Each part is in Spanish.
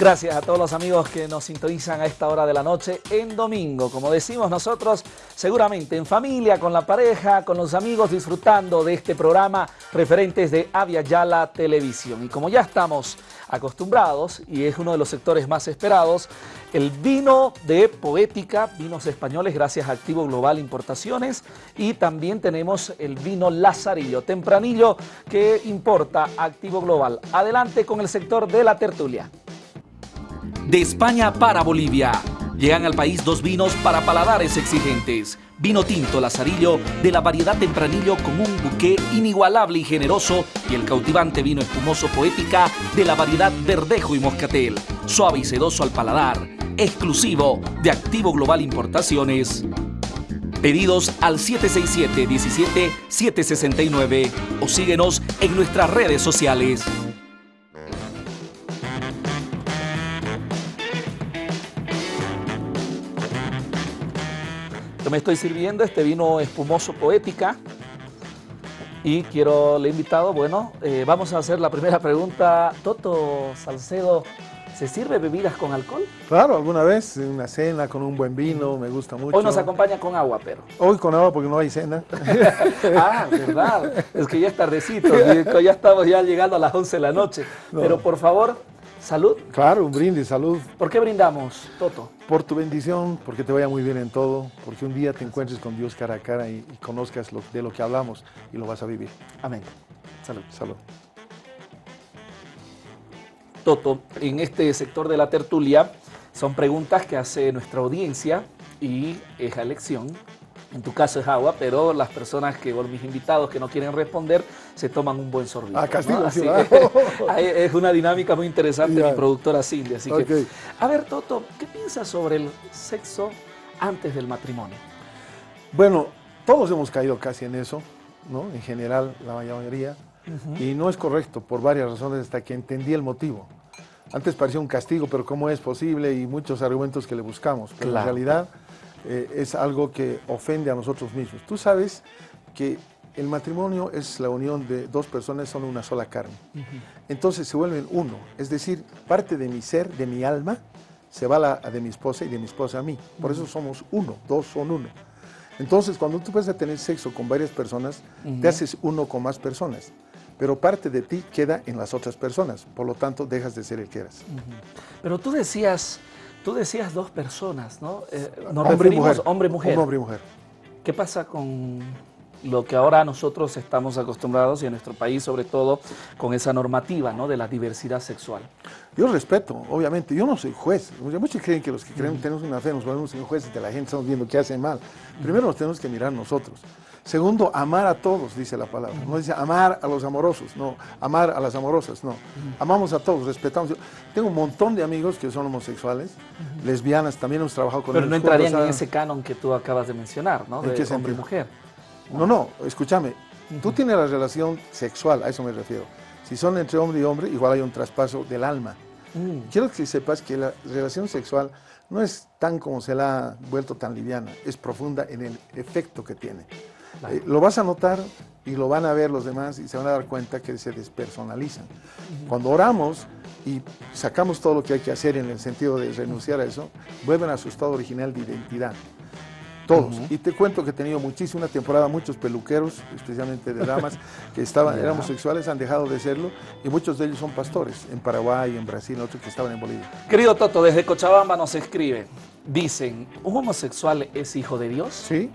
Gracias a todos los amigos que nos sintonizan a esta hora de la noche en domingo. Como decimos nosotros, seguramente en familia, con la pareja, con los amigos, disfrutando de este programa referentes de Avia Yala Televisión. Y como ya estamos acostumbrados, y es uno de los sectores más esperados, el vino de Poética, vinos españoles gracias a Activo Global Importaciones, y también tenemos el vino Lazarillo, tempranillo que importa Activo Global. Adelante con el sector de la tertulia. De España para Bolivia. Llegan al país dos vinos para paladares exigentes. Vino tinto Lazarillo de la variedad Tempranillo con un buque inigualable y generoso y el cautivante vino espumoso Poética de la variedad Verdejo y Moscatel. Suave y sedoso al paladar. Exclusivo de Activo Global Importaciones. Pedidos al 767-17-769 o síguenos en nuestras redes sociales. Me estoy sirviendo este vino espumoso poética y quiero, le he invitado, bueno, eh, vamos a hacer la primera pregunta. Toto Salcedo, ¿se sirve bebidas con alcohol? Claro, alguna vez, en una cena con un buen vino, me gusta mucho. Hoy nos acompaña con agua, pero. Hoy con agua porque no hay cena. ah, verdad, es que ya es tardecito, ya estamos ya llegando a las 11 de la noche. Pero por favor, ¿Salud? Claro, un brindis, salud. ¿Por qué brindamos, Toto? Por tu bendición, porque te vaya muy bien en todo, porque un día te encuentres con Dios cara a cara y, conozcas lo, de lo que hablamos y lo vas a vivir. Amén. Salud. Salud. Toto, en este sector de la tertulia son preguntas que hace nuestra audiencia y es a elección en tu caso es agua, pero las personas que, o mis invitados que no quieren responder, se toman un buen sorbito. Ah, castigo, es una dinámica muy interesante mi productora Cindy. Así que, a ver, Toto, ¿qué piensas sobre el sexo antes del matrimonio? Bueno, todos hemos caído casi en eso, ¿no? En general, la mayoría. Y no es correcto por varias razones hasta que entendí el motivo. Antes parecía un castigo, pero ¿cómo es posible? Y muchos argumentos que le buscamos. Pero en realidad eh, es algo que ofende a nosotros mismos. Tú sabes que el matrimonio es la unión de dos personas, son una sola carne. Entonces se vuelven uno, es decir, parte de mi ser, de mi alma, se va la, de mi esposa y de mi esposa a mí. Por eso somos uno, dos son uno. Entonces, cuando tú vas a tener sexo con varias personas, te haces uno con más personas. Pero parte de ti queda en las otras personas, por lo tanto dejas de ser el que eras. Pero tú decías, Tú decías dos personas, ¿no? Eh, hombre y mujer. Hombre y mujer. hombre y mujer. ¿Qué pasa con lo que ahora nosotros estamos acostumbrados y en nuestro país sobre todo con esa normativa ¿no? de la diversidad sexual? Yo respeto, obviamente, yo no soy juez. Muchos creen que los que creen, tenemos una fe nos volvemos jueces de la gente, estamos viendo qué hace mal. Primero nos tenemos que mirar nosotros. Segundo, amar a todos, dice la palabra. No dice amar a los amorosos, no. Amar a las amorosas, no. Amamos a todos, respetamos. tengo un montón de amigos que son homosexuales, lesbianas, también hemos trabajado con Pero no entrarían en ese canon que tú acabas de mencionar, ¿no? De hombre y mujer. No, no, escúchame. Tú tienes la relación sexual, a eso me refiero. Si son entre hombre y hombre, igual hay un traspaso del alma. Mm. Quiero que sepas que la relación sexual no es tan como se la ha vuelto tan liviana, es profunda en el efecto que tiene. Eh, lo vas a notar y lo van a ver los demás y se van a dar cuenta que se despersonalizan. Cuando oramos y sacamos todo lo que hay que hacer en el sentido de renunciar a eso, vuelven a su estado original de identidad. Todos. Y te cuento que he tenido muchísima temporada, muchos peluqueros, especialmente de damas, que estaban, eran homosexuales, han dejado de serlo, y muchos de ellos son pastores, en Paraguay, en Brasil, otros que estaban en Bolivia. Querido Toto, desde Cochabamba nos escribe, dicen, ¿un homosexual es hijo de Dios? Sí,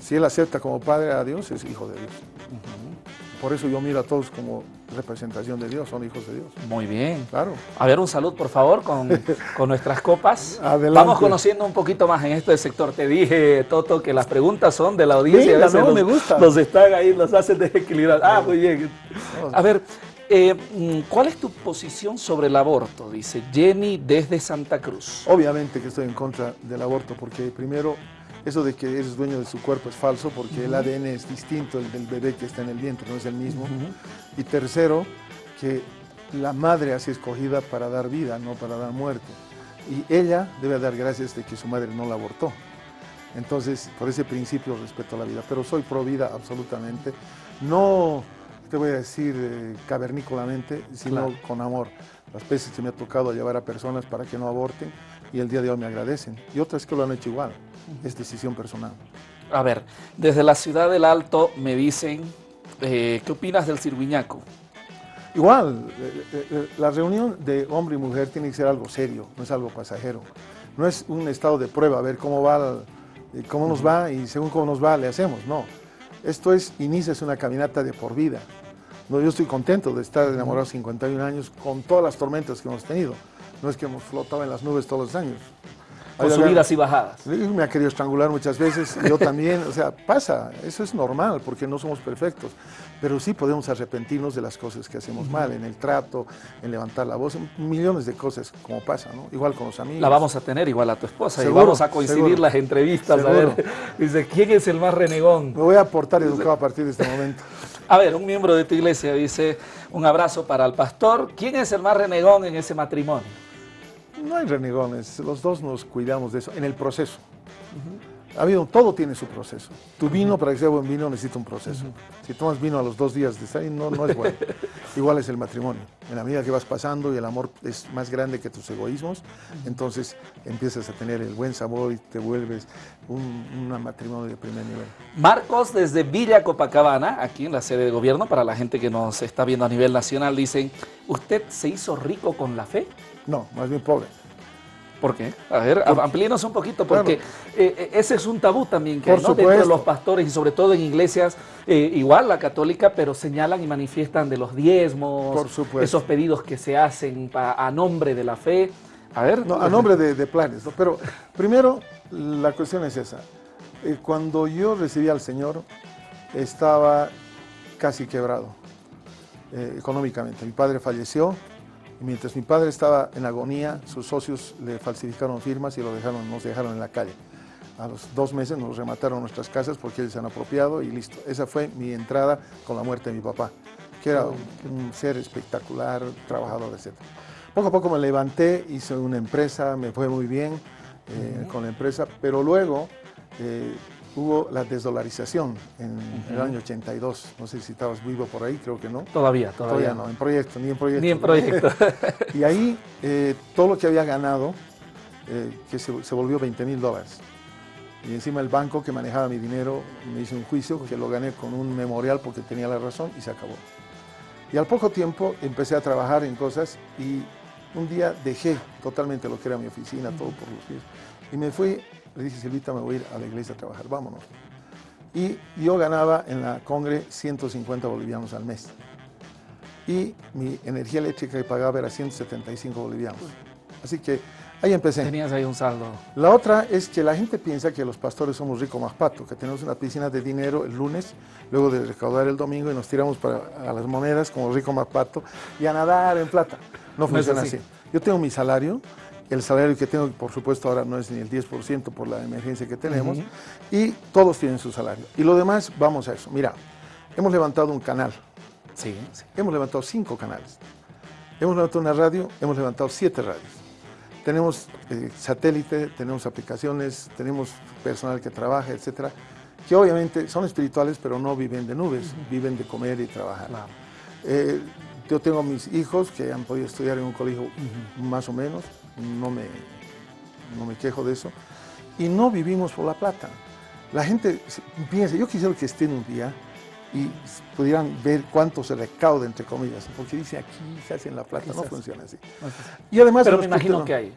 si él acepta como padre a Dios, es hijo de Dios. Por eso yo miro a todos como representación de Dios, son hijos de Dios. Muy bien. Claro. A ver, un salud, por favor, con, nuestras copas. Vamos conociendo un poquito más en este sector. Te dije, Toto, que las preguntas son de la audiencia. Sí, me gusta. Los están ahí, los hacen desequilibrar. Ah, muy bien. A ver, eh, mm, ¿cuál es tu posición sobre el aborto? Dice Jenny desde Santa Cruz. Obviamente que estoy en contra del aborto, porque primero eso de que eres dueño de su cuerpo es falso porque el ADN es distinto el del bebé que está en el vientre, no es el mismo. Y tercero, que la madre ha sido escogida para dar vida, no para dar muerte. Y ella debe dar gracias de que su madre no la abortó. Entonces, por ese principio respeto a la vida, pero soy pro vida absolutamente. No te voy a decir eh, cavernícolamente, sino con amor. las veces que me ha tocado llevar a personas para que no aborten y el día de hoy me agradecen. Y otras que lo han hecho igual, es decisión personal. A ver, desde la ciudad del Alto me dicen, eh, ¿qué opinas del cirguiñaco? Igual, eh, eh, la reunión de hombre y mujer tiene que ser algo serio, no es algo pasajero. No es un estado de prueba, a ver cómo va, cómo nos va y según cómo nos va le hacemos, no. Esto es, inicias una caminata de por vida. No, yo estoy contento de estar enamorado 51 años con todas las tormentas que hemos tenido. No es que hemos flotado en las nubes todos los años. Con subidas y bajadas. Me ha querido estrangular muchas veces, yo también, o sea, pasa, eso es normal porque no somos perfectos, pero sí podemos arrepentirnos de las cosas que hacemos mal, en el trato, en levantar la voz, en millones de cosas como pasa, ¿no? Igual con los amigos. La vamos a tener igual a tu esposa y vamos a coincidir las entrevistas, a ver, dice, ¿quién es el más renegón? Me voy a aportar educado a partir de este momento. A ver, un miembro de tu iglesia dice, un abrazo para el pastor, ¿quién es el más renegón en ese matrimonio? No hay renegones, los dos nos cuidamos de eso, en el proceso. Ha habido, todo tiene su proceso. Tu vino, para que sea buen vino, necesita un proceso. Si tomas vino a los dos días de salir, no, no es bueno. Igual es el matrimonio. En la medida que vas pasando y el amor es más grande que tus egoísmos, entonces empiezas a tener el buen sabor y te vuelves un, matrimonio de primer nivel. Marcos, desde Villa Copacabana, aquí en la sede de gobierno, para la gente que nos está viendo a nivel nacional, dicen, ¿usted se hizo rico con la fe? No, más bien pobre. ¿Por qué? A ver, amplíenos un poquito, porque eh, eh, ese es un tabú también que hay, ¿no? dentro de los pastores y sobre todo en iglesias, eh, igual la católica, pero señalan y manifiestan de los diezmos, esos pedidos que se hacen a nombre de la fe. A ver. No, a nombre de, planes, pero primero la cuestión es esa. cuando yo recibí al Señor, estaba casi quebrado económicamente. Mi padre falleció, mientras mi padre estaba en agonía, sus socios le falsificaron firmas y lo dejaron, nos dejaron en la calle. A los dos meses nos remataron nuestras casas porque ellos se han apropiado y listo. Esa fue mi entrada con la muerte de mi papá, que era un, ser espectacular, trabajador, etc. Poco a poco me levanté, hice una empresa, me fue muy bien eh, con la empresa, pero luego eh, hubo la desdolarización en el año 82. No sé si estabas vivo por ahí, creo que no. Todavía, todavía. Todavía no, en proyecto, ni en proyecto. Ni en proyecto. y ahí eh, todo lo que había ganado, eh, que se, volvió 20 mil dólares. Y encima el banco que manejaba mi dinero me hizo un juicio que lo gané con un memorial porque tenía la razón y se acabó. Y al poco tiempo empecé a trabajar en cosas y un día dejé totalmente lo que era mi oficina, todo por los pies. Y me fui le dije, Silvita, me voy a ir a la iglesia a trabajar, vámonos. Y yo ganaba en la Congre 150 bolivianos al mes. Y mi energía eléctrica que pagaba era 175 bolivianos. Así que ahí empecé. Tenías ahí un saldo. La otra es que la gente piensa que los pastores somos ricos más pato, que tenemos una piscina de dinero el lunes, luego de recaudar el domingo y nos tiramos para, a las monedas como rico más pato y a nadar en plata. No funciona así. Yo tengo mi salario, el salario que tengo, por supuesto, ahora no es ni el 10% por la emergencia que tenemos, y todos tienen su salario. Y lo demás, vamos a eso. Mira, hemos levantado un canal. Sí, Hemos levantado cinco canales. Hemos levantado una radio, hemos levantado siete radios. Tenemos eh, satélite, tenemos aplicaciones, tenemos personal que trabaja, etcétera, que obviamente son espirituales, pero no viven de nubes, viven de comer y trabajar. Eh, yo tengo mis hijos que han podido estudiar en un colegio más o menos, no me, no me quejo de eso. Y no vivimos por la plata. La gente piensa, yo quisiera que estén un día y pudieran ver cuánto se recauda, entre comillas, porque dice aquí se hace en la plata, no funciona así. Y además, pero me imagino que hay.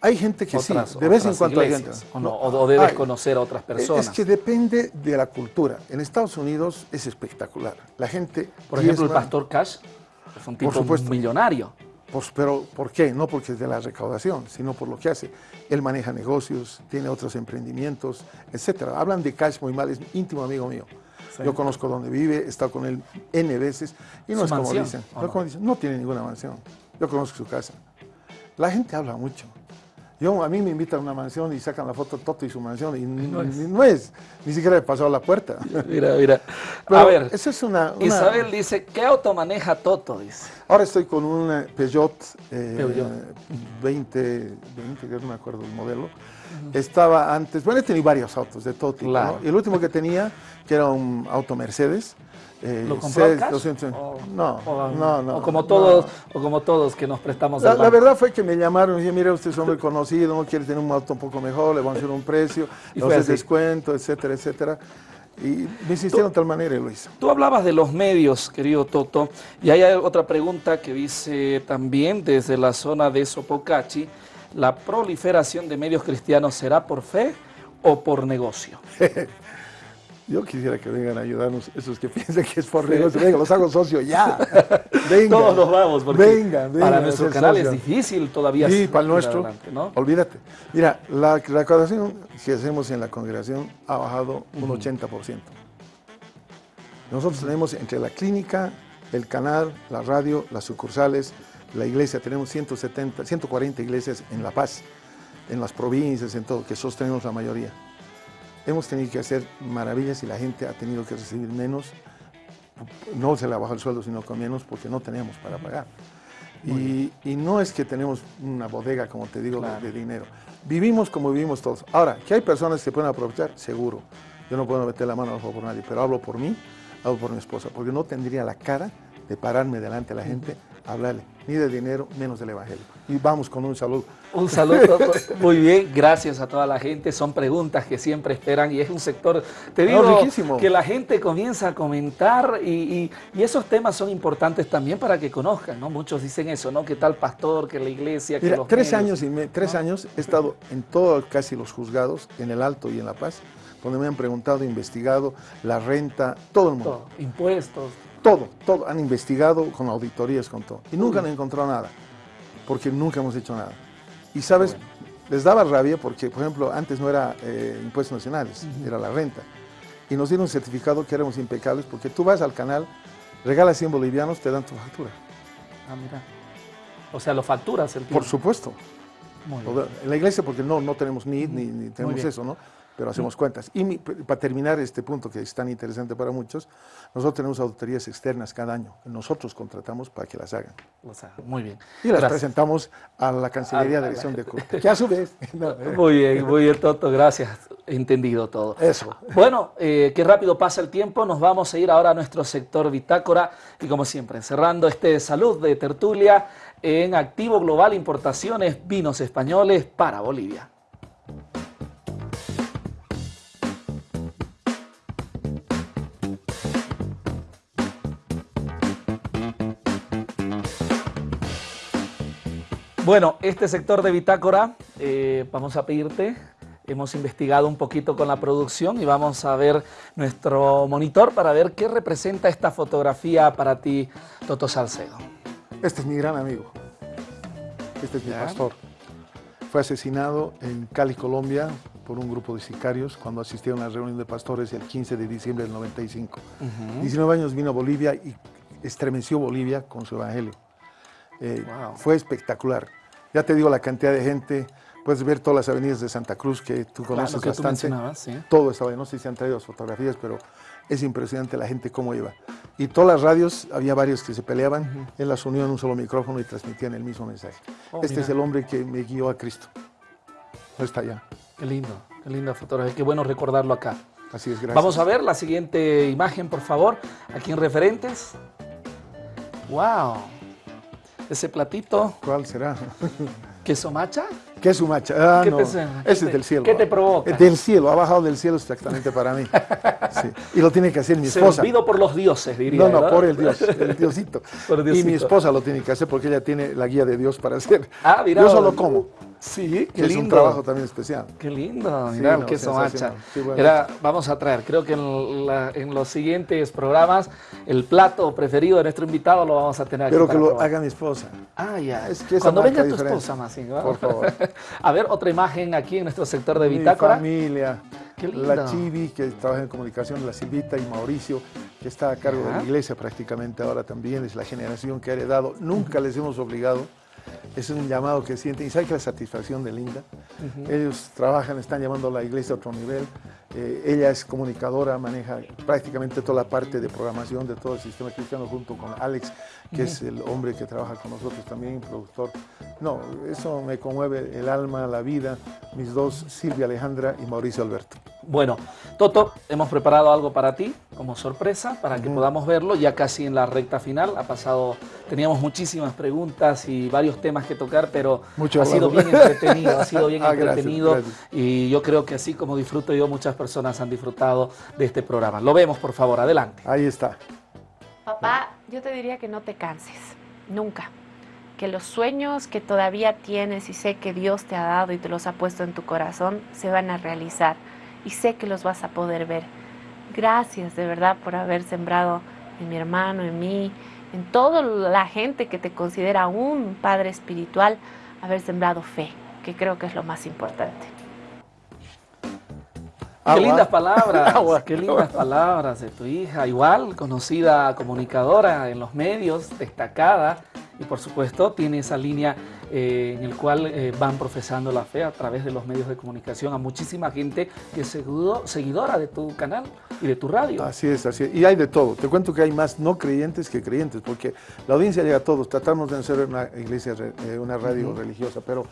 Hay gente que sí, de vez en cuando hay gente. O, debes conocer a otras personas. Es que depende de la cultura. En Estados Unidos es espectacular. La gente. Por ejemplo, el pastor Cash es un tipo por supuesto, millonario. Pues, pero ¿por qué? No porque es de la recaudación, sino por lo que hace. Él maneja negocios, tiene otros emprendimientos, etc. Hablan de Cash muy mal, es íntimo amigo mío. Yo conozco dónde vive, he estado con él N veces y no es como dicen, no? como dicen, no tiene ninguna mansión. Yo conozco su casa. La gente habla mucho. Yo, a mí me invitan a una mansión y sacan la foto Toto y su mansión y no, es. ni siquiera he pasado la puerta. Mira, mira. A ver, esa es una, una, Isabel dice, ¿qué auto maneja Toto? Dice. Ahora estoy con un Peugeot, eh, Peugeot. 20, 20, que no me acuerdo el modelo. Estaba antes, bueno, he tenido varios autos de todo tipo. Claro. ¿no? Y el último que tenía, que era un auto Mercedes. eh, ¿Lo compró en cash? 200, O- no, o- no, no. O como no. todos, o como todos que nos prestamos La, la verdad fue que me llamaron y dije, mira, usted es hombre conocido, no quiere tener un auto un poco mejor, le vamos a hacer un precio, Y así. descuento, etcétera, etcétera. Y me insistieron de tal manera hice. Tú hablabas de los medios, querido Toto, y hay otra pregunta que dice también desde la zona de Sopocachi, ¿la proliferación de medios cristianos será por fe o por negocio? Yo quisiera que vengan a ayudarnos, esos que piensan que es por negocio, venga, los hago socio ya. Venga. Todos nos vamos, porque para nuestro canal es difícil todavía. Sí, para el nuestro. adelante, ¿no? Olvídate. Mira, la recaudación que hacemos en la congregación ha bajado un 80%. Nosotros tenemos entre la clínica, el canal, la radio, las sucursales, la iglesia, tenemos 170, 140 iglesias en La Paz, en las provincias, en todo, que sostenemos la mayoría. Hemos tenido que hacer maravillas y la gente ha tenido que recibir menos. No se le ha bajado el sueldo, sino con menos porque no tenemos para pagar. Y, y no es que tenemos una bodega, como te digo, de- Claro. de, dinero. Vivimos como vivimos todos. Ahora, que hay personas que pueden aprovechar, seguro. Yo no puedo meter la mano al fuego por nadie, pero hablo por mí, hablo por mi esposa, porque no tendría la cara de pararme delante de la gente a hablarle, ni de dinero, menos del evangelio. Y vamos con un saludo. Un saludo, muy bien, gracias a toda la gente. Son preguntas que siempre esperan y es un sector, te digo, que la gente comienza a comentar y, y- y esos temas son importantes también para que conozcan, ¿no? Muchos dicen eso, ¿no? Que tal pastor, que la iglesia, que Mira, los tres medios. años y me- tres años he estado en todos casi los juzgados, en el Alto y en La Paz, donde me han preguntado, investigado la renta, todo el mundo. Todo, impuestos. Todo, todo. Han investigado con auditorías, con todo. Y nunca han encontrado nada, porque nunca hemos hecho nada. Y sabes, les daba rabia porque, por ejemplo, antes no era eh, impuestos nacionales, era la renta. Y nos dieron un certificado que éramos impecables porque tú vas al canal, regalas 100 bolivianos, te dan tu factura. Ah, mira. O sea, lo facturas el Por tiempo. supuesto. Muy bien. En la iglesia porque no, no tenemos NID ni, ni tenemos eso, ¿no? Pero hacemos cuentas. Y mi- para terminar este punto que es tan interesante para muchos, nosotros tenemos auditorías externas cada año. Nosotros contratamos para que las hagan. O sea, muy bien. Y las Gracias. presentamos a la Cancillería A- de Dirección de Culto. Que a su vez... no, eh, Muy bien, muy bien, Toto, gracias. Entendido todo. Eso. Bueno, eh, qué rápido pasa el tiempo. Nos vamos a ir ahora a nuestro sector bitácora y como siempre, cerrando este salud de tertulia en Activo Global Importaciones Vinos Españoles para Bolivia. Bueno, este sector de bitácora, eh, vamos a pedirte, hemos investigado un poquito con la producción y vamos a ver nuestro monitor para ver qué representa esta fotografía para ti, Toto Salcedo. Este es mi gran amigo. Este es mi Ya. pastor. Fue asesinado en Cali, Colombia, por un grupo de sicarios cuando asistía a una reunión de pastores el 15 de diciembre del 95. 19 años vino a Bolivia y estremeció Bolivia con su evangelio. Eh, Wow. Fue espectacular. Ya te digo la cantidad de gente. Puedes ver todas las avenidas de Santa Cruz que tú conoces tú bastante. sí. Todo estaba ahí. No sé si han traído las fotografías, pero es impresionante la gente cómo iba. Y todas las radios, había varios que se peleaban. Él las unió en un solo micrófono y transmitían el mismo mensaje. Oh, este mira. es el hombre que me guió a Cristo. No está allá. Qué lindo, qué linda fotografía, qué bueno recordarlo acá. Así es, gracias. Vamos a ver la siguiente imagen, por favor, aquí en referentes. ¡Wow! Ese platito, ¿Cuál será? queso macha. ¿Qué es su macha? Ah, ¿Qué no. Ese te- es del cielo. qué te provoca? Eh, Del cielo, ha bajado del cielo exactamente para mí. Sí. Y lo tiene que hacer mi esposa. Servido por los dioses, diría. No, no, ¿verdad? por el Dios, el Diosito. Por Y mi Diosito. esposa lo tiene que hacer porque ella tiene la guía de Dios para hacer. Ah, mira. Yo solo como, Sí, qué que es lindo. un trabajo también especial. Qué lindo, Sí, mira, el no, queso macha. sensacional. Sí, bueno. Era- vamos a traer, creo que en, la- en los siguientes programas, el plato preferido de nuestro invitado lo vamos a tener aquí Pero que lo probar. haga mi esposa. Ah, ya. Es que Cuando venga tu diferente. esposa, más. Por favor. a ver, otra imagen aquí en nuestro sector de Mi bitácora. familia, Qué lindo. la Chivi, que trabaja en comunicación, la Silvita y Mauricio, que está a cargo de la iglesia prácticamente ahora también, es la generación que ha heredado. Nunca les hemos obligado. Es un llamado que sienten. Y sabe que la satisfacción de Linda. Ellos trabajan, están llevando a la iglesia a otro nivel. Eh, ella es comunicadora, maneja prácticamente toda la parte de programación de todo el sistema cristiano junto con Alex, que es el hombre que trabaja con nosotros también, productor. No, eso me conmueve el alma, la vida, mis dos, Silvia Alejandra y Mauricio Alberto. Bueno, Toto, hemos preparado algo para ti como sorpresa, para que podamos verlo ya casi en la recta final. Ha pasado, teníamos muchísimas preguntas y varios temas que tocar, pero ha sido bien entretenido, ha sido bien ah, entretenido y yo creo que así como disfruto yo, muchas personas han disfrutado de este programa. Lo vemos, por favor, adelante. Ahí está. Papá, yo te diría que no te canses, nunca. Que los sueños que todavía tienes y sé que Dios te ha dado y te los ha puesto en tu corazón se van a realizar y sé que los vas a poder ver. Gracias de verdad por haber sembrado en mi hermano, en mí, en toda la gente que te considera un padre espiritual, haber sembrado fe, que creo que es lo más importante. Qué lindas palabras, qué lindas palabras de tu hija, igual conocida comunicadora en los medios, destacada, y por supuesto tiene esa línea eh, en el cual eh, van profesando la fe a través de los medios de comunicación a muchísima gente que es seguidora de tu canal y de tu radio. Así es, así es. Y hay de todo. Te cuento que hay más no creyentes que creyentes, porque la audiencia llega a todos. Tratamos de ser una iglesia, eh, una radio religiosa, pero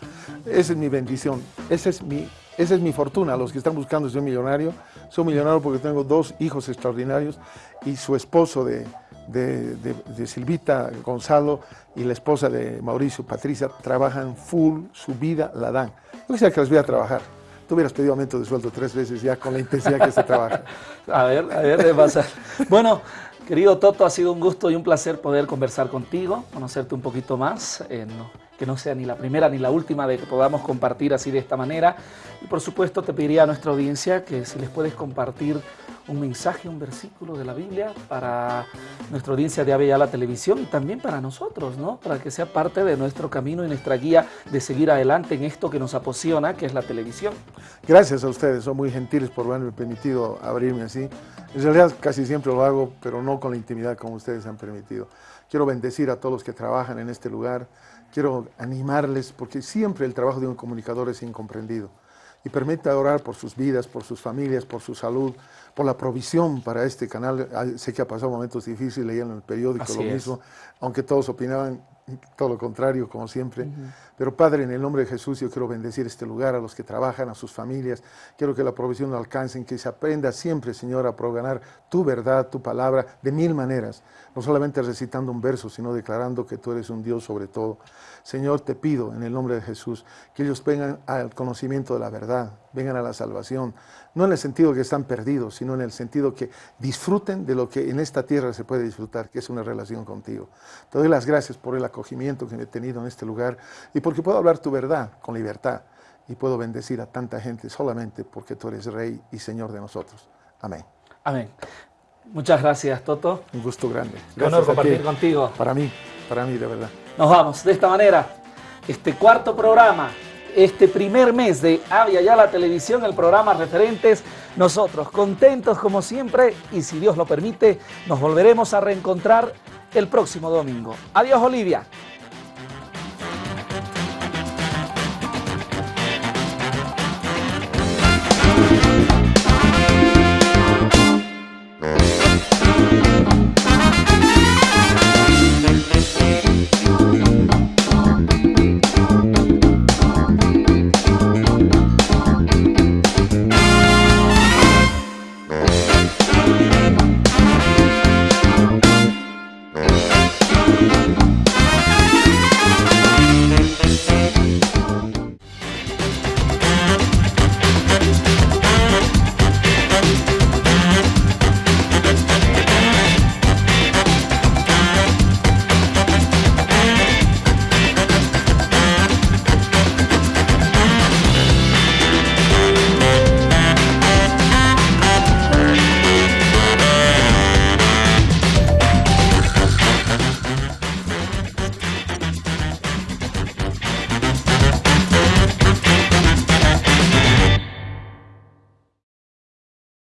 esa es mi bendición. Esa es mi, esa es mi fortuna. Los que están buscando ser millonario, soy millonario porque tengo dos hijos extraordinarios y su esposo de de, Silvita Gonzalo y la esposa de Mauricio, Patricia, trabajan full, su vida la dan. Yo quisiera que les voy a trabajar. Tú hubieras pedido aumento de sueldo tres veces ya con la intensidad que se trabaja. a ver, a ver, de pasar. Bueno, querido Toto, ha sido un gusto y un placer poder conversar contigo, conocerte un poquito más. Eh, que no sea ni la primera ni la última de que podamos compartir así de esta manera. Y por supuesto te pediría a nuestra audiencia que si les puedes compartir un mensaje, un versículo de la Biblia para nuestra audiencia de Ave la Televisión y también para nosotros, ¿no? Para que sea parte de nuestro camino y nuestra guía de seguir adelante en esto que nos apasiona, que es la televisión. Gracias a ustedes, son muy gentiles por haberme permitido abrirme así. En realidad casi siempre lo hago, pero no con la intimidad como ustedes han permitido. Quiero bendecir a todos los que trabajan en este lugar, quiero animarles porque siempre el trabajo de un comunicador es incomprendido. Y permite orar por sus vidas, por sus familias, por su salud, por la provisión para este canal. Ah, sé que ha pasado momentos difíciles, leían en el periódico lo mismo, aunque todos opinaban todo lo contrario, como siempre. Pero Padre, en el nombre de Jesús, yo quiero bendecir este lugar, a los que trabajan, a sus familias. Quiero que la provisión lo alcancen, que se aprenda siempre, Señor, a proganar tu verdad, tu palabra, de mil maneras. No solamente recitando un verso, sino declarando que tú eres un Dios sobre todo. Señor, te pido en el nombre de Jesús que ellos vengan al conocimiento de la verdad, vengan a la salvación, no en el sentido que están perdidos, sino en el sentido que disfruten de lo que en esta tierra se puede disfrutar, que es una relación contigo. Te doy las gracias por el acogimiento que me he tenido en este lugar y porque puedo hablar tu verdad con libertad y puedo bendecir a tanta gente solamente porque tú eres Rey y Señor de nosotros. Amén. Amén. Muchas gracias, Toto. Un gusto grande. Qué honor compartir contigo. Para mí, para mí, de verdad. Nos vamos de esta manera. Este cuarto programa, este primer mes de Avia Ya la Televisión, el programa Referentes, nosotros contentos como siempre y si Dios lo permite, nos volveremos a reencontrar el próximo domingo. Adiós, Olivia.